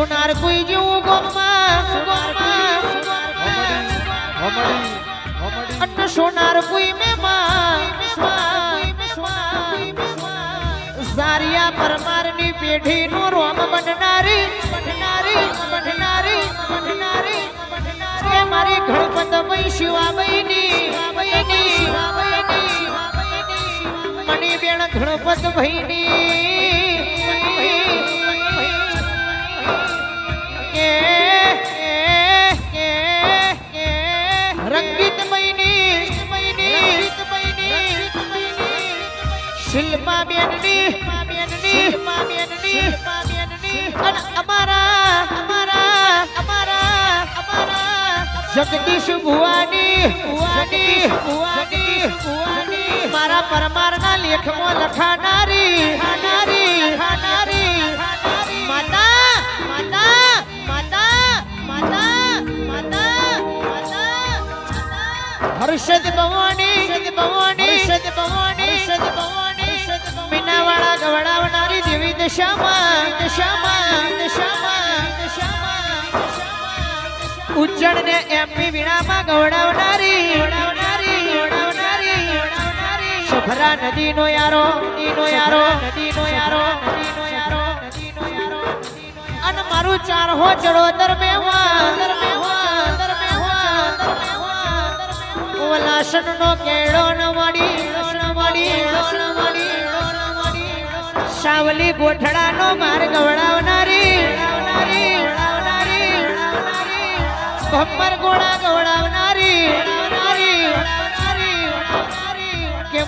સોનાર કોઈ જેવું અન્ન સોનાર કોઈ મે સારિયા પરમારની પેઢીનું રોમ બનનારી બનનારી બનનારી બનનારી. એ મારી ગણપતમય શિવાબઈની મણી બેન ગણપત ભાઈની જગદીશ ભુવાની ભુવાની ભુવાની ભુવાની મારા પરમારના લેખમાં લખાનારી ખાનારી ખાનારી માતા માતા માતા માતા માતા માતા હર્ષદ ભવાની હર્ષદ ભવાની હર્ષદ ભવાની હર્ષદ ભવાની મીનાવાળા દશામાં ને એમપી વીણામાં ગવડાવનારી નદી નો યારો નદી નદીનો યારો નદીનો યારો નદીનો યારો નદી નો યારો અને મારું ચાર હો ચડોતર મેવા લાસન નો કેળો ન મળી ન ન સાવલી ગોઠડા નો માર્ગ વળાવનારી ભમ્બર ગોળા ગવડાવનારી કે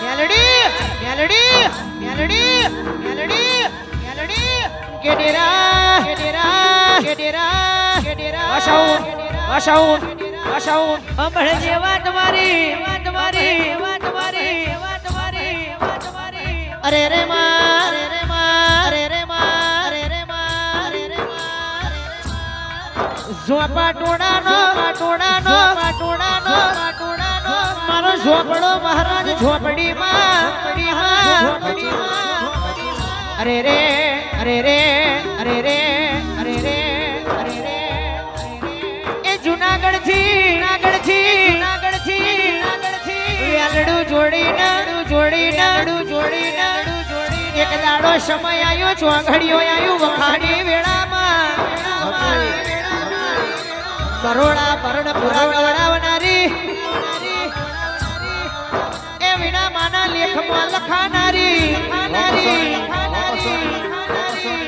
મેલડી મેલડી મેલડી મેલડી મેલડી ગેડેરા ગેડેરા ગેડેરા ડેરા કે ડેરા કે ડેરા આશાઉન આશાઉન આશાઉન અમળ જેવા તમારી અરે રે માં અરે રે માં અરે રે માં અરે રે માં અરે રે માં ઝોપા ટોડાનો ટોડાનો ટોડાનો ટોડાનો મારો ઝોપડો મહારાજ ઝોપડીમાં. ઝોપડીમાં. અરે રે અરે રે અરે રે. દાડો સમય આવ્યો ચોઘડિયો આવ્યું વખાણી વેળામાં કરોડા ભરણ પુરા ગવડાવનારી એ વિના માના લેખમાં લખાનારી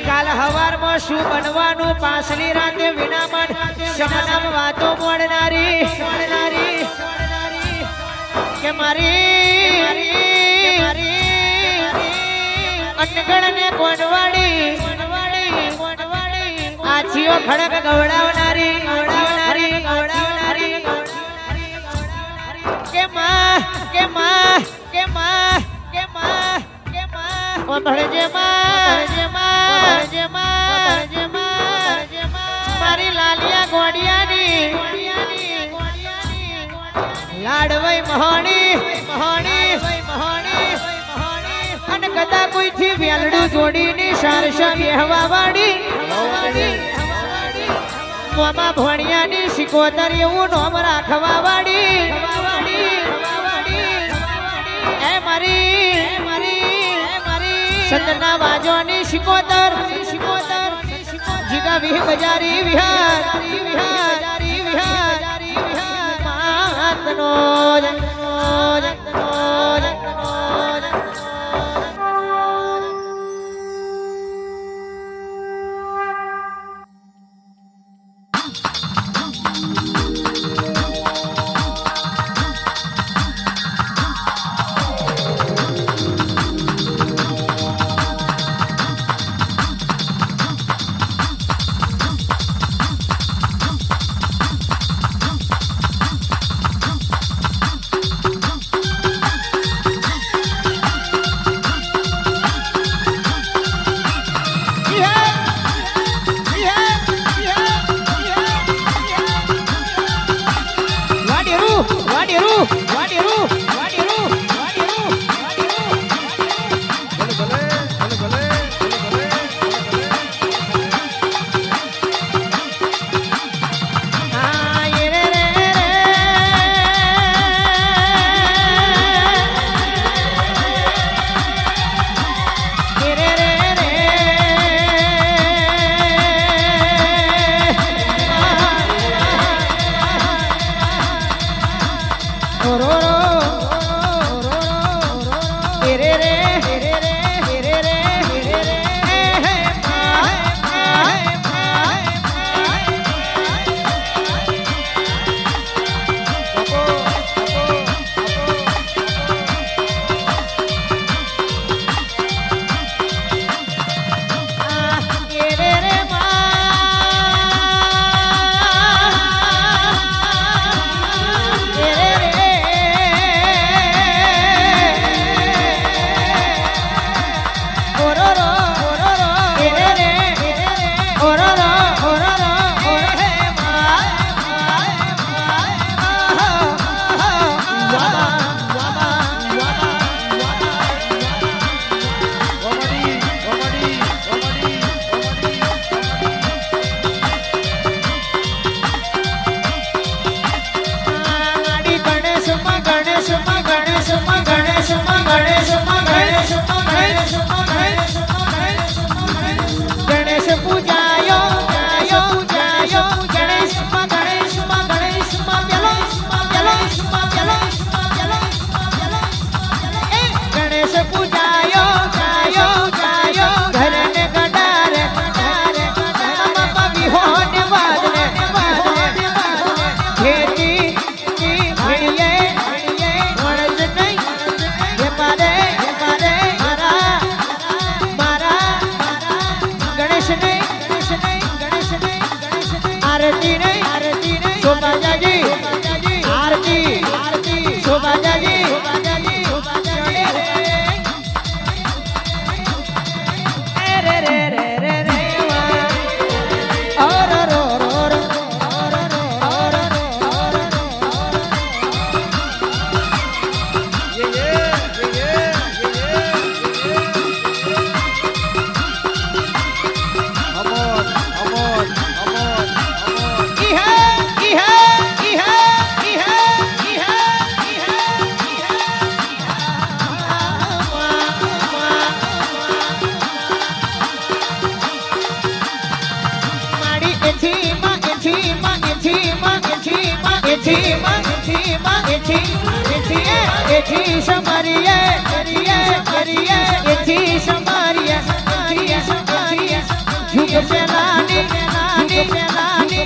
કાલ હવારમાં શું બનવાનું પાછલી રાતે વિનામન શમનામ વાતો મોડનારી. કે મારી અનગણ ને કોનવાડી આછીઓ ખડક ગવડાવનારી ગવડાવનારી ગવડાવનારી કે માં કે માં કે માં કે માં કે માં. ઓ ભણજે માં જે માં જે માં જે માં જે માં. મારી લાલિયા ગોડિયાની લાડવઈ મહાણી મહાણી મહાણી. કદા કોઈથી વેલડું જોડીને સારસા બેહવા વાળી મોમાં ભણિયાની શિકોતર એવું નોમ રાખવા વાળી એ મારી, સતના વાજોની શિકોતર. શિકોતર જીગા વિહ બજારી વિહાર વિહાર વિહાર માતનો इथीश मरिए मरिए मरिए इथीश मरिए मरिए मरिए झुक चलानी चलानी चलानी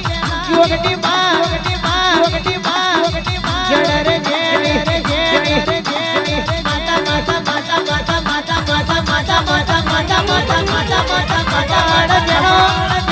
योगटी बा योगटी बा योगटी बा योगटी बा जड़ रे जेनी जेनी जेनी माता माता माता माता माता माता माता माता माता माता माता माता माता माता माता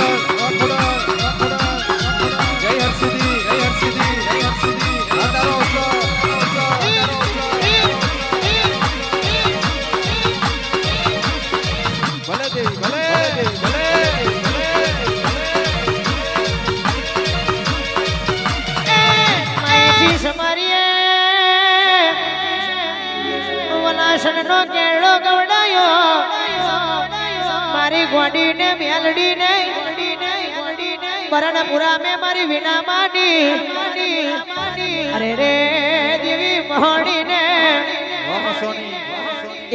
Lord.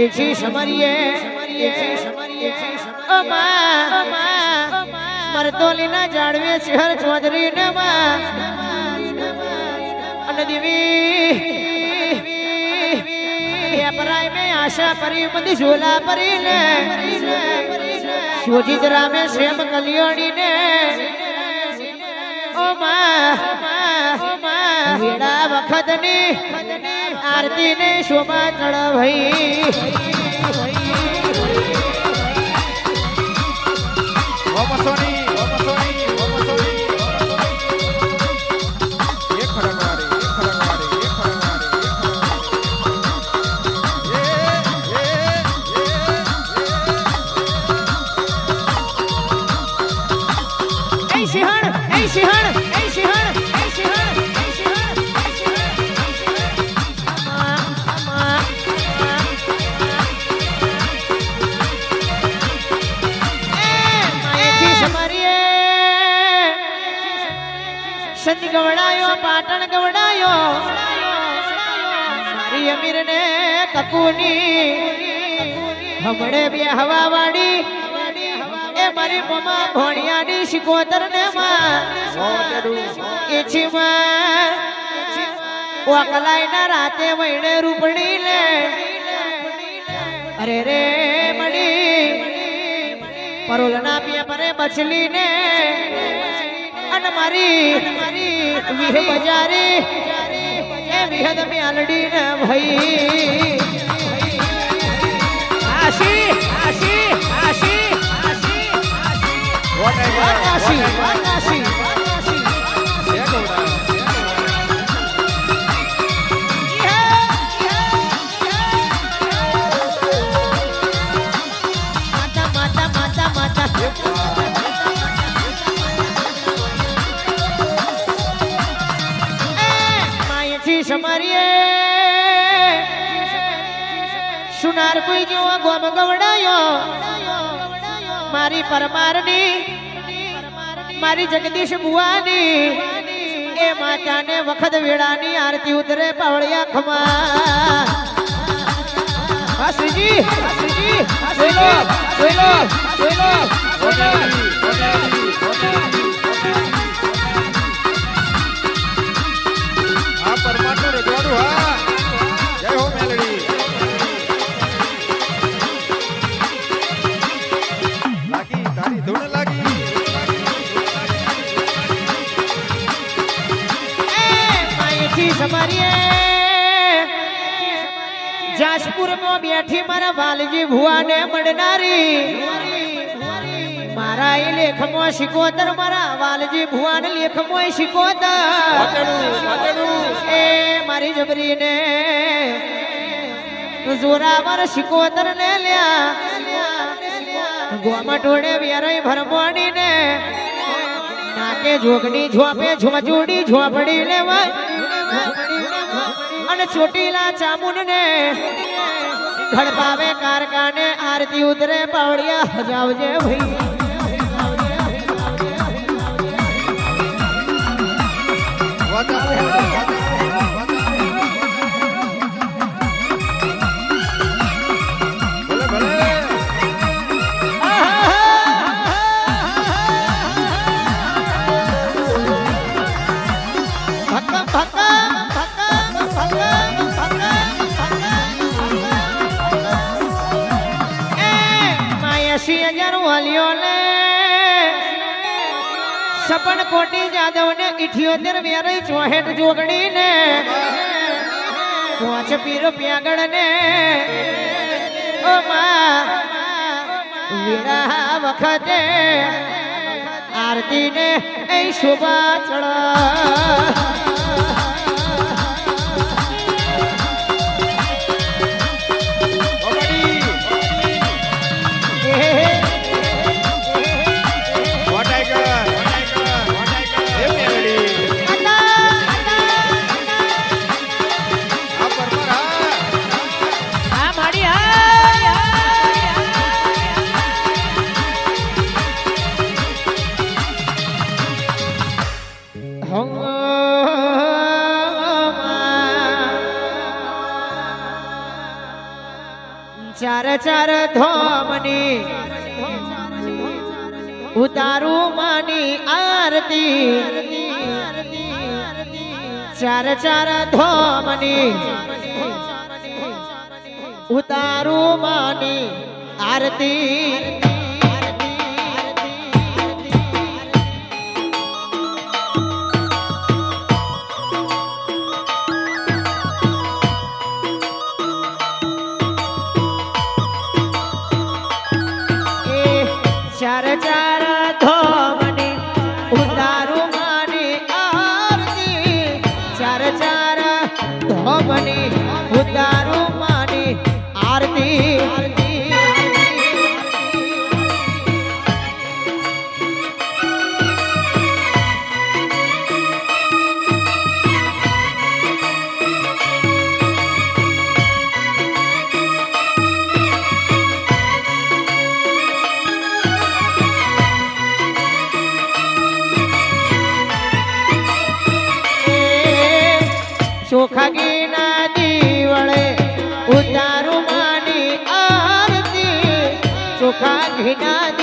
એથી સમરીએ એથી સમરીએ. અમા મરતોલીના જાળવે, શહેર ચૌધરી ને માં અને દેવી પેપરાય આશા પરી, બધી ઝોલા પરી ને શોભિત રામે શ્રેમ કલ્યાણી વખતની આરતી ને શોભા ચડવઈ ઓમસોની સંત ગવડાયો, પાટણ ગવડાયો. મારી અમીર ને કકુની હમણે બે હવા વાડી એ મારી મમા ભણિયાની શિકોતર ને માં ના રાતે વૈણે રૂપણી લે. અરે રે મળી પરોલના પેપરે બચલી ને અને મારી વિહ બજારે. એ વિહદ મ્યાલડી ને ભાઈ આશી આશી આશી આશી. આશી આશી આશી? સુનાર કોઈ જેવો ગોમ ગવડાયો. મારી પરમારની, મારી જગદીશ બુવાની એ માતાને વખત વેળાની આરતી ઉતરે પાવળિયા ખમા. શ્રીજી શ્રીજી બોલો બોલો લો સમરીએ જાસપુરમાં બેઠી મારા વાલજી ભુવાને મળનારી. મારા એ લેખમાં શિકોતર, મારા વાલજી ભુવાને લેખમાં શિકોતર. એ મારી જબરીને જોરાવર શિકોતર ને લ્યા. ગોમાં ટોળે વેરાઈ ભરમોડી ને નાકે જોગડી ઝોપે ઝોજુડી ઝોપડી લેવાય. અને ચોટીલા ચામુન ને ઘડપાવે કારકાને આરતી ઉતરે પાવડિયા હજાવજે ભાઈ. ભલે સપન કોટી જાદવ ને ઇઠ્યોતેર વેરઈ ચોહેઠ જોગણી ને પાંચ પીર પ્યાગળ ને વખતે આરતી ને શોભા ચડ. ચાર ધોમની ઉતારું માની આરતી. ચાર ચાર ધોમની ઉતારું માની આરતી. রাধে রাধে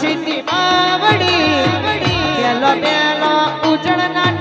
સિદ્ધિ માં વડી પેલો પેલો ઉજળના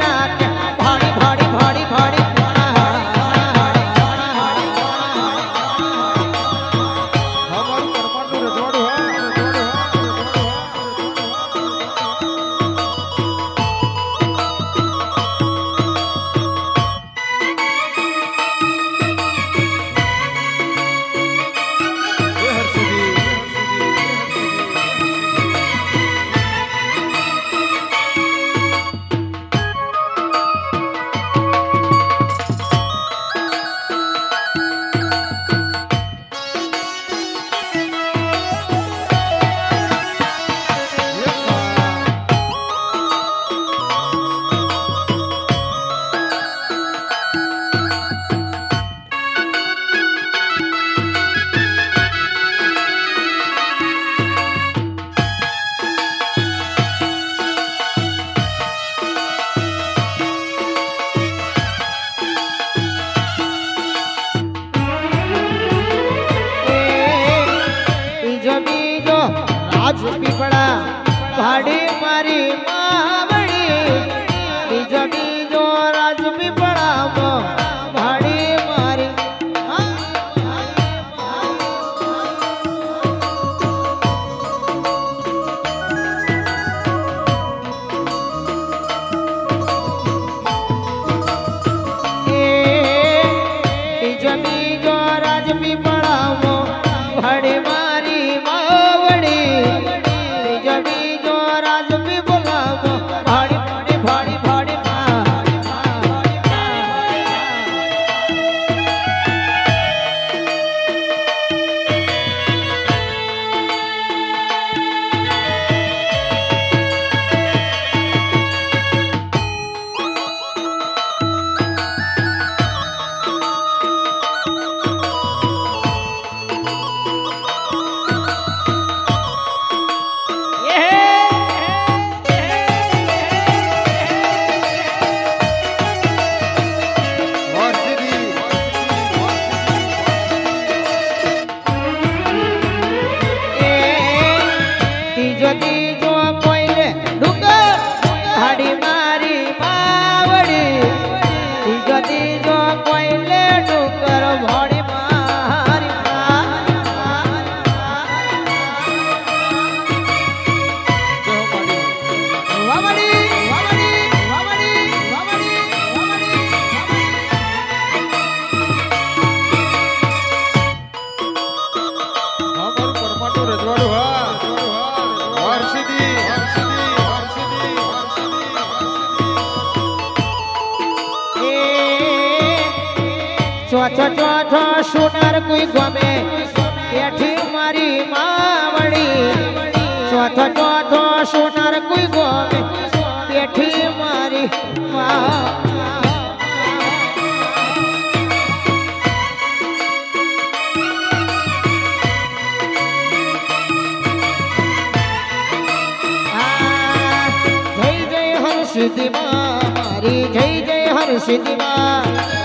મારી માવડી ચોથો ચોથો સોનાર કોઈ ગોમે. પેઠી મારી જય જય હર સિદ્ધિ મારી જય જય હર સિદ્ધિ મા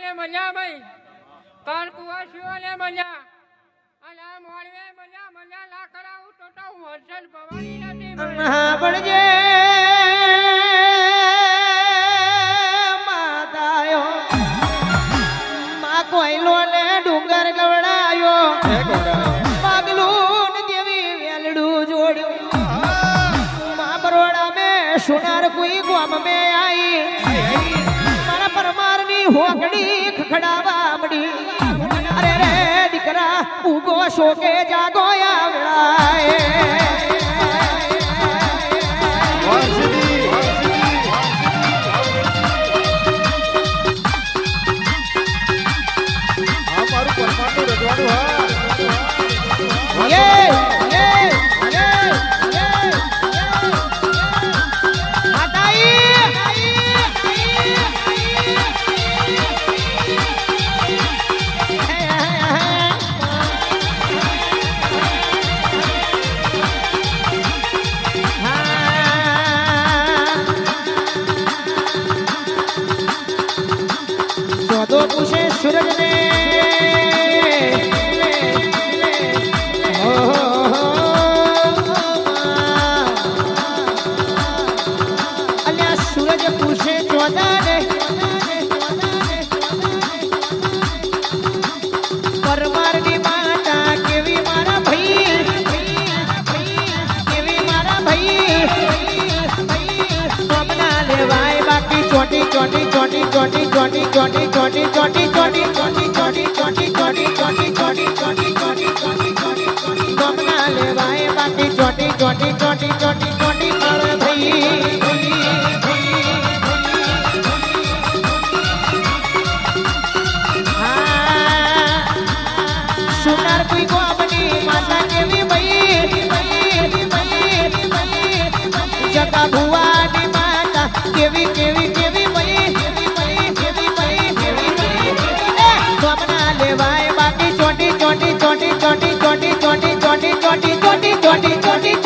કાનપુવાસીઓને મજા ભાઈ. કાનપુવાસીઓને મજા અને આ મોણવે મજા મજા ના તો તો હું હર્ષદ ભવાની નથી শোকে জাগয়া বেড়ায় Johnny, Johnny, Johnny, Johnny.